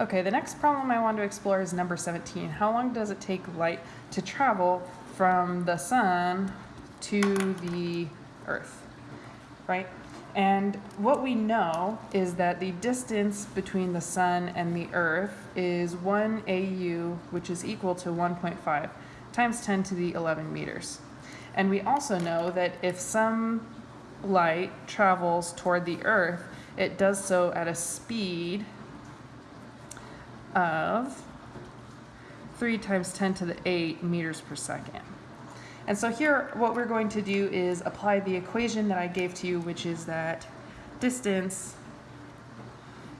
Okay, the next problem I want to explore is number 17. How long does it take light to travel from the sun to the earth, right? And what we know is that the distance between the sun and the earth is 1 AU, which is equal to 1.5 times 10 to the 11 meters. And we also know that if some light travels toward the earth, it does so at a speed of 3 times 10 to the 8 meters per second. And so here what we're going to do is apply the equation that I gave to you, which is that distance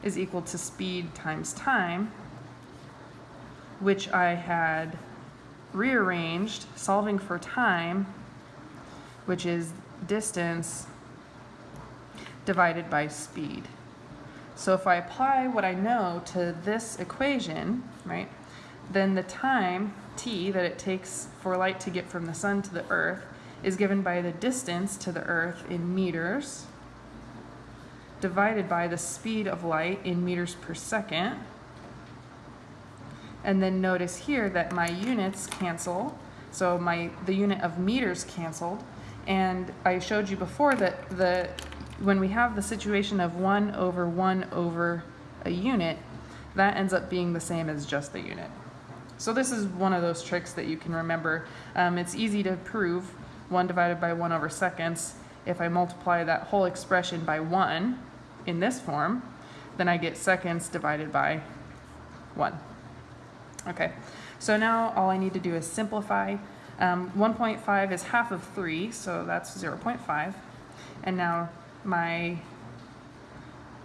is equal to speed times time, which I had rearranged, solving for time, which is distance divided by speed. So if I apply what I know to this equation, right, then the time, t, that it takes for light to get from the sun to the earth is given by the distance to the earth in meters divided by the speed of light in meters per second. And then notice here that my units cancel. So my the unit of meters canceled. And I showed you before that the when we have the situation of 1 over 1 over a unit, that ends up being the same as just the unit. So this is one of those tricks that you can remember. Um, it's easy to prove 1 divided by 1 over seconds. If I multiply that whole expression by 1 in this form, then I get seconds divided by 1. Okay, so now all I need to do is simplify. Um, 1.5 is half of 3, so that's 0.5. And now my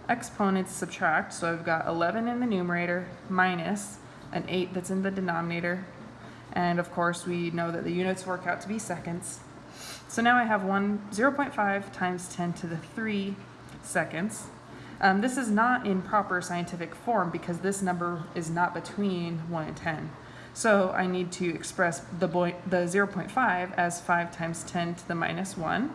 exponents subtract, so I've got 11 in the numerator minus an 8 that's in the denominator, and of course we know that the units work out to be seconds. So now I have one 0.5 times 10 to the 3 seconds. Um, this is not in proper scientific form because this number is not between 1 and 10. So I need to express the, the 0.5 as 5 times 10 to the minus 1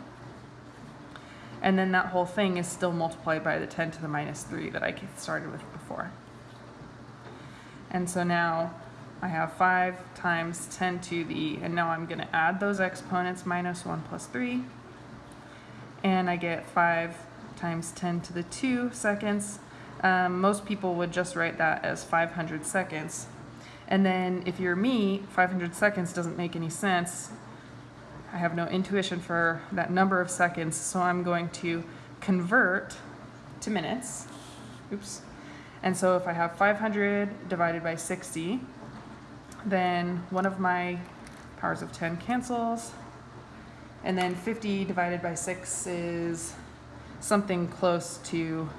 and then that whole thing is still multiplied by the 10 to the minus 3 that I started with before. And so now I have 5 times 10 to the, and now I'm going to add those exponents, minus 1 plus 3, and I get 5 times 10 to the 2 seconds. Um, most people would just write that as 500 seconds. And then if you're me, 500 seconds doesn't make any sense I have no intuition for that number of seconds, so I'm going to convert to minutes. Oops. And so if I have 500 divided by 60, then one of my powers of 10 cancels. And then 50 divided by 6 is something close to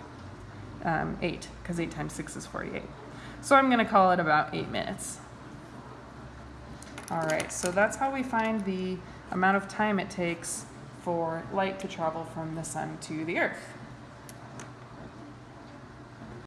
um, 8, because 8 times 6 is 48. So I'm going to call it about 8 minutes. All right, so that's how we find the amount of time it takes for light to travel from the sun to the earth.